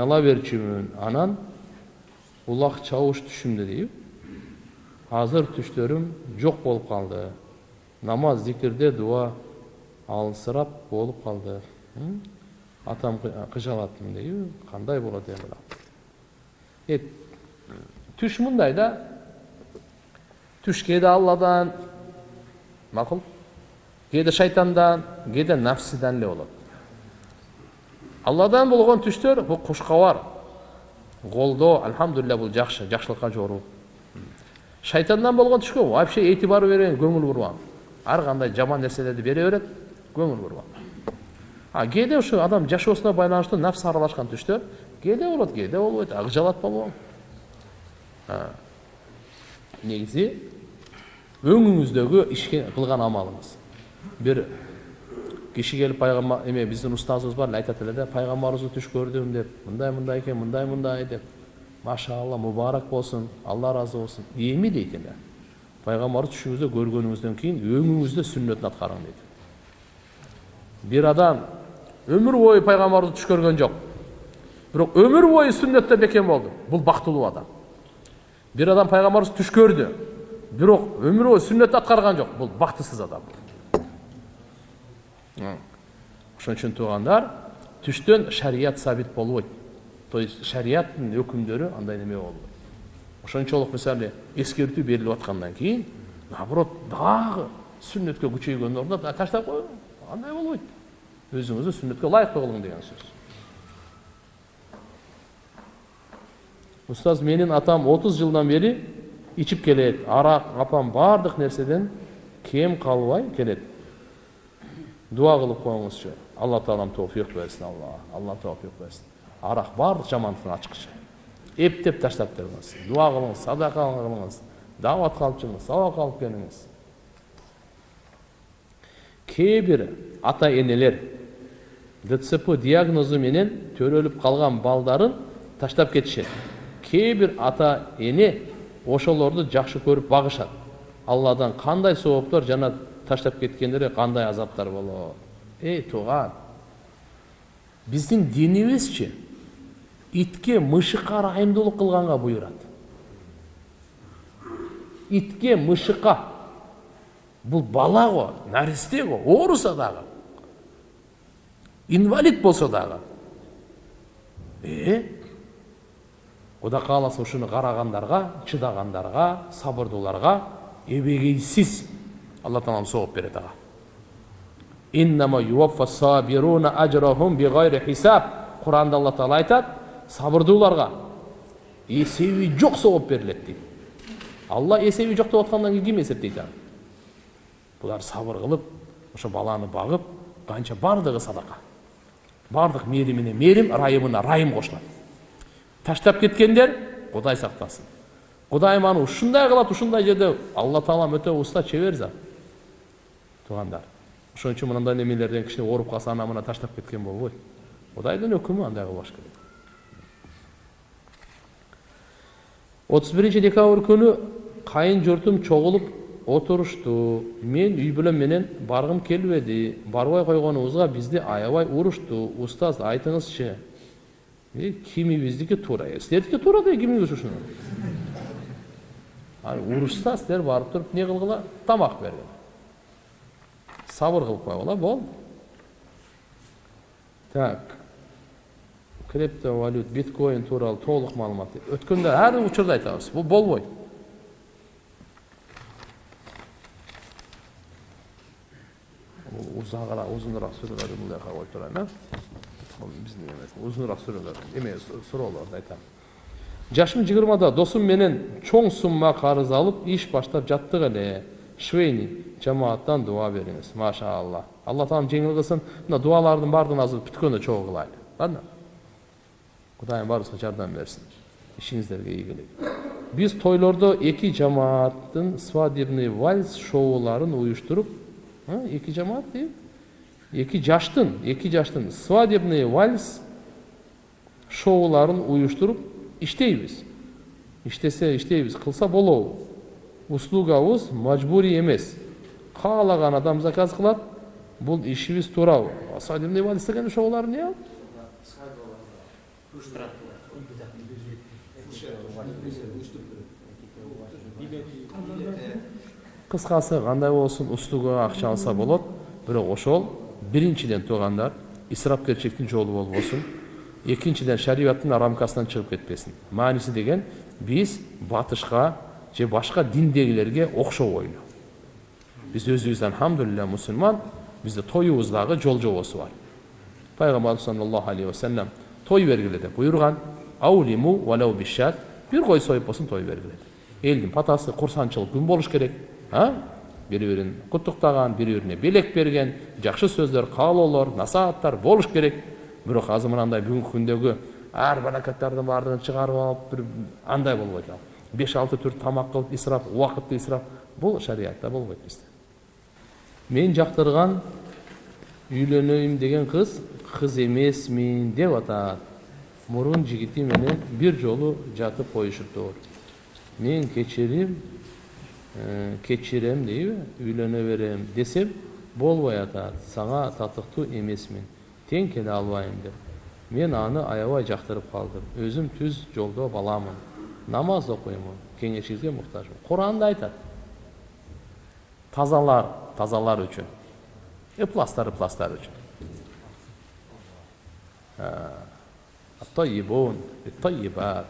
ала берчүмүн анан улак чабыш түшүмдө дейби азыр түштөрүм жок болуп калды намаз зикирде дуа алысыраак болуп калды атам кыжалаттым дейби кандай болот эми түш мындай да түш кээде алладан макул кээде шайтандан кээде нафсиден эле болот алладан болгон түштөр бул кушкабар колдоо альхамдулилля бул жакшы жакшылыкка жоруу шайтандан болгон түшкө вообще этибар бербейм көңүл бурбам ар кандай жаман нерселерди бере берет көңүл бурбам а кээде ушу адам жашоосуна байланыштуу нафс аралашкан түштөр кээде болот кээде болбойт акжалат болобу негизи өңүңүздөгү ишке кылган амалыңыз бир киши келип пайгамбар эме биздин устазыбыз бар эле айтат эле да пайгамбарыбызды түш көрдүм деп мындай мындай экен мындай мындай деп машалла мубарак болсун алла ыраазы болсун эми дейт эле пайгамбарды түшүңүздө көргөнүңүздөн кийин өңүңүздө сүннөтүн аткарың дейт бир адам өмүр бою пайгамбарды түш көргөн жок бирок өмүр бою сүннөттө бекем болду бул бактылуу адам бир адам пайгамбарыбыз түш көрдү бирок өмүр бою сүннөттү аткарган жок бул бактысыз адам ошон үчүн туугандар түштөн шарият сабит болбойт то есть шариаттын өкүмдөрү андай неме болбойт ошончолук мисалы эскертүү берилип аткандан кийин наоборот дагы сүннөткө күчөйгөн ордуна таштап коюң андай болбойт өзүңүздү сүннөткө ылайыктуу кылың деген сөз. Устаз менин атам отуз жылдан бери ичип келет арак апам баардык нерседен кем калбай келет дуа кылып коюңузчу алла таалам тофик берсин алла алла тофик берсин арак баардык жамандыктын ачкычы эптеп таштап бериңиз дуа кылыңыз садака кылыңыз дааватка алып чыгыңыз сабакка алып келиңиз кээ бир ата энелер дцп диагнозу менен төрөлүп калган балдарын таштап кетишет кээ бир ата эне ошолорду жакшы көрүп багышат алладан кандай сооптор жана таштап кеткендерге кандай азаптар болот эй тууган биздин динибизчи итке мышыкка ырайымдуулук кылганга буйрат итке мышыкка бул бала го наристе го ооруса дагы инвалид болсо дагы э кудай кааласа ушуну карагандарга чыдагандарга сабырдууларга эбегейсиз алла таалам сооп берет ага куранда алла таала айтат сабырдууларга эсеби жок сооп берилет дейт алла эсеби жок деп аткандан кийин ким эсептейт аны булар сабыр кылып ошо баланы багып канча баардыгы садака баардык мээримине мээрим ырайымына ырайым кошулат таштап кеткендер кудай сактасын кудайым аны ушундай кылат ушундай жерде алла таалам өтө уста чебер зат туугандар ошон үчүн мындай немелерден кичине ооруп калса ана мына таштап кеткен болбойт кудайдын өкүмү андай кылбаш керек отуз биринчи декабрь күнү кайын журтум чогулуп отурушту мен үй бүлөм менен баргым келбеди барбай койгонубузга бизди аябай урушту устаз айтыңызчы кимибиздики туура силердики туура да кимиңиз ушуну урушса силер барып туруп эмне кылгыла тамак бергиле сабыр кылып койгула болду так. Криптовалют биткоин тууралуу толук маалымат. Өткөндө ар учурда айтабыз бул болбойт узагыраак узунураак сүрөлөрдү мындай жака коюп турайын э бул биздин эме узунураак сүрөлөр эме суроолорду айтам. Жашым жыйырмада досум менен чоң сумма карыз алып иш баштап жаттык эле швейни жамааттан дуа бериңиз машаалла алла таалам жеңил кылсын мына дуалардын баардыгын азыр бүткөндө чогуу кылайлы ладно кудайым баарыбызга жардам берсин ишиңиздерге ийгилик биз тойлордо эки жамааттын свадебный вальс шоуларын уюштуруп эки жамаат дейби эки жаштын эки жаштын свадебный вальс шоуларын уюштуруп иштейбиз иштесе иштейбиз кылса болобу услугабыз мажбурий эмес каалаган адам заказ кылат бул ишибиз туурабы свадебный вальс деген шоулар эмне ал кыскасы кандай болсун устугага акча алса болот бирок ошол биринчиден туугандар исрапкерчиликтин жолу болбосун экинчиден шариаттын рамкасынан чыгып кетпесин мааниси деген биз батышка же башка диндегилерге окшобойлу биз өзүбүз альхамдулилля мусулман бизде тоюбуздагы жол жобосу бар. Пайгамбарыбыз саллаллаху алейхи вассалам той бергиле деп буйруган аулиму валау бишат бир кой союп болсун той бергиле элдин патасы курсанчылык күн болуш керек а? Бири бирин куттуктаган бири бирине белек берген жакшы сөздөр каалоолор насааттар болуш керек. Бирок азыр мынандай бүгүнкү күндөгү ар баракаттардын баардыгын чыгарып алып бир андай болбойт ал беш алты түр тамак кылып исраф убакытты исраф бул шариятта болбойт бизде мен жактырган үйлөнөйүн деген кыз кыз эмесмин деп атат мурун жигити менен бир жолу жатып коюшуптур мен кечирим кечирем дейби үйлөнө берем десем болбой атат сага татыктуу эмесмин тең келе албайм деп мен аны аябай жактырып калдым өзүм түз жолдо баламын намаз окуймун кеңешиңизге муктажмын куранда айтат тазалар тазалар үчүн ыпластар ыпластар тойибат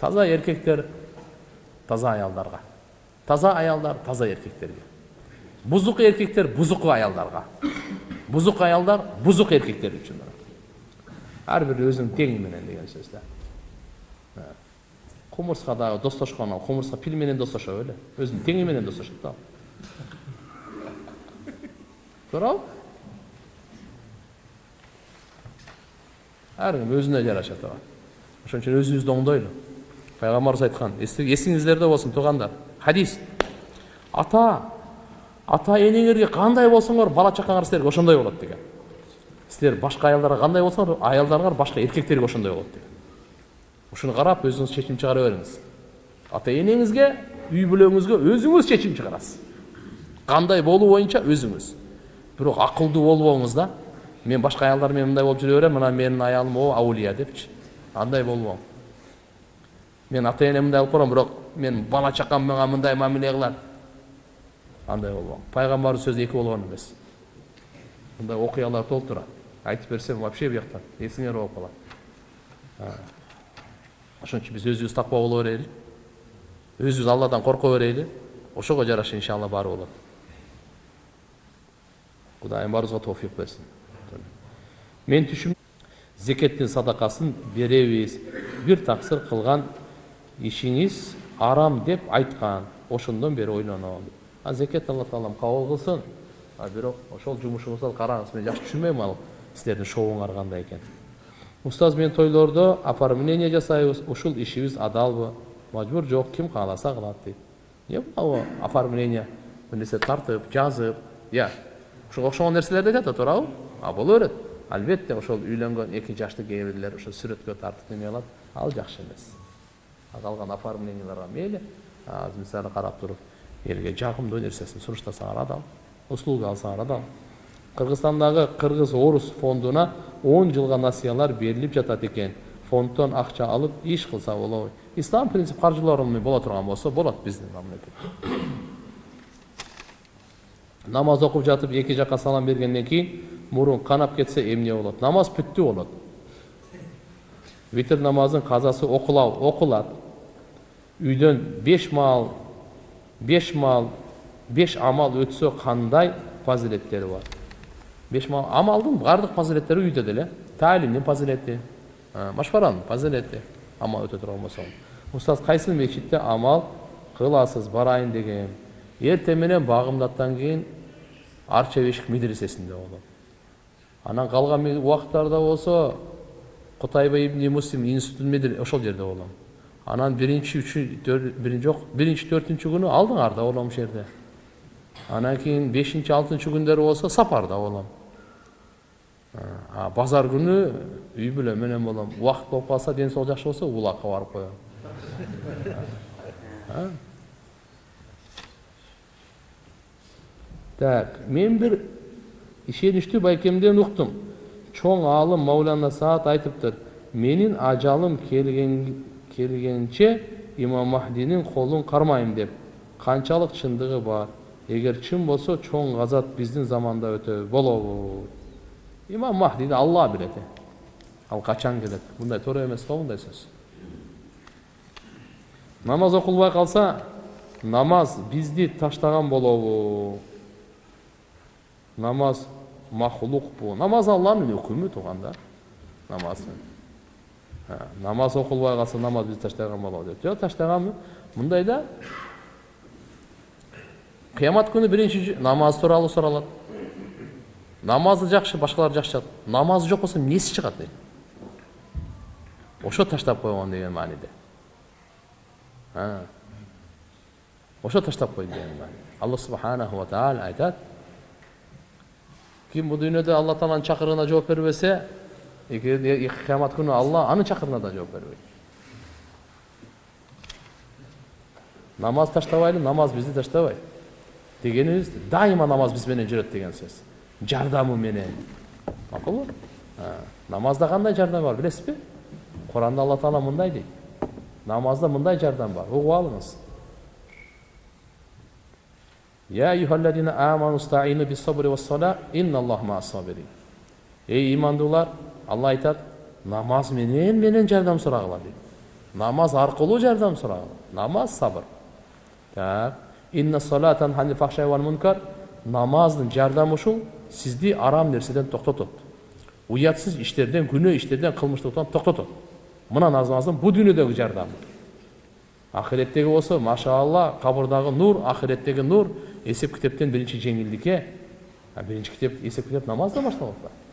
таза эркектер таза аялдарга таза аялдар таза эркектерге бузук эркектер бузук аялдарга бузук аялдар бузук эркектер үчүн ар бири өзүнүн теңи менен деген сөз да кумурска дагы достошкон ал кумурска пил менен достошо беле өзүнүн теңи менен достошот да туурабы ар ким өзүнө жараша тууган ошон үчүн өзүбүздү оңдойлу пайгамбарыбыз айткан эсиңиздерде болсун туугандар хадис ата ата энеңерге кандай болсоңор бала чакаңар силерге ошондой болот деген силер башка аялдарга кандай болсоңор аялдарыңар башка эркектерге ошондой болот деген ушуну карап өзүңүз чечим чыгара бериңиз ата энеңизге үй бүлөңүзгө өзүңүз чечим чыгарасыз кандай болуу боюнча өзүңүз бирок акылдуу болбоңуз да мен башка аялдар менен мындай болуп жүрө берем мына менин аялым о аулия депчи андай болбоң мен ата энем мындай кылып барам бирок мен бала чакам мага мындай мамиле кылат андай болбоң пайгамбардын сөзү эки болгон эмес мындай окуялар толуп турат айтып берсем вообще бияктан эсиңер ооп калат ошон үчүн биз өзүбүз таква боло берели өзүбүз алладан корко берели ошого жараша иншалла баары болот кудайым баарыбызга тофик берсин мен түшүм зекеттин садакасын беребиз бир таксыр кылган ишиңиз арам деп айткан ошондон бери ойлоном а зекет алла таалам кабыл кылсын а бирок ошол жумушуңузду караңыз мен жакшы түшүнбөйм ал силердин шоуңар кандай экен устаз мен тойлордо оформление жасайбыз ушул ишибиз адалбы мажбур жок ким кааласа кылат дейт эмне бул оформление нерсе тартып жазып ыя ушуга окшогон нерселерди айтат да туурабы а боло берет албетте ошол үйлөнгөн эки жашты кээ бирлер ошо сүрөткө тартып неме кылат ал жакшы эмес калган оформленияларга мейли азыр мисалы карап туруп элге жагымдуу нерсесин суруштасаңар адал услуга алсаңар адал кыргызстандагы кыргыз орус фондуна он жылга насыялар берилип жатат экен фонддон акча алып иш кылса болобу ислам принцип каржылоону боло турган болсо болот биздин мамлекетте намаз окуп жатып эки жака салам бергенден кийин мурун канап кетсе эмне болот намаз бүттү болот витр намазын казасы окулат үйдөн беш маал беш маал беш амал өтсө кандай фазилеттери бар беш маал амалдын баардык фазилеттери үйдө деле таалимдин фазилети машфаранын фазилети амал өтө турган болсо устаз кайсыл мечитте амал кыласыз барайын дегем эртең менен багымдаттан кийин арча бешик медресесинде болом анан калган убакыттарда болсо кутайба ибн муслим институтун ошол жерде болом анан биринчи үчү биринчи жок биринчи төртүнчү күнү алдыңарда болом ошол жерде анан кийин бешинчи алтынчы күндөрү болсо сапарда болом базар күнү үй бүлө менен болом убакыт болуп калса ден соолук жакшы болсо улакка барып коем так мен бир ишеничтүү байкемден уктум чоң аалым маулана саат айтыптыр менин ажалым келген келгенче имам махдинин колун кармайм деп канчалык чындыгы бар эгер чын болсо чоң газат биздин заманда өтө болобу имам махдини алла билет ал качан келет мындай туура эмес го мындай сөз намаз окулбай калса намаз бизди таштаган болобу намаз махлукпу намаз алланын өкүмү тууганда намаз намаз окулбай калса намаз бизди таштаган болобу деп жок таштаганбы мындай да кыямат күнү биринчи намаз тууралуу суралат намазы жакшы башкалар жакшы намазы жок болсо эмнеси чыгат дейт ошо таштап койгон деген мааниде ошо таштап койду деген маани алла субханаху ва тааля айтат ким бул дүйнөдө алла тааланын чакырыгына жооп бербесе кыямат күнү алла анын чакырыгына да жооп бербейт намаз таштабайлы намаз бизди таштабайт дегенибиз дайыма намаз биз менен жүрөт деген сөз жардамы менен макулбу намазда кандай жардам бар билесизби куранда алла таала мындай дейт намазда мындай жардам бар угуп алыңыз эй имандуулар алла айтат намаз менен менен жардам сурагыла дейт намаз аркылуу жардам сурагыла намаз сабыр так намаздын жардамы ушул сизди арам нерседен токтотот уятсыз иштерден күнөө иштерден кылмыштыктан токтотот мына намаздын бул дүйнөдөгү жардамы ахиреттеги болсо машаалла кабырдагы нур ахиреттеги нур эсеп китептен биринчи жеңилдикке биринчи китеп эсеп китеп намаздан башталып атпайбы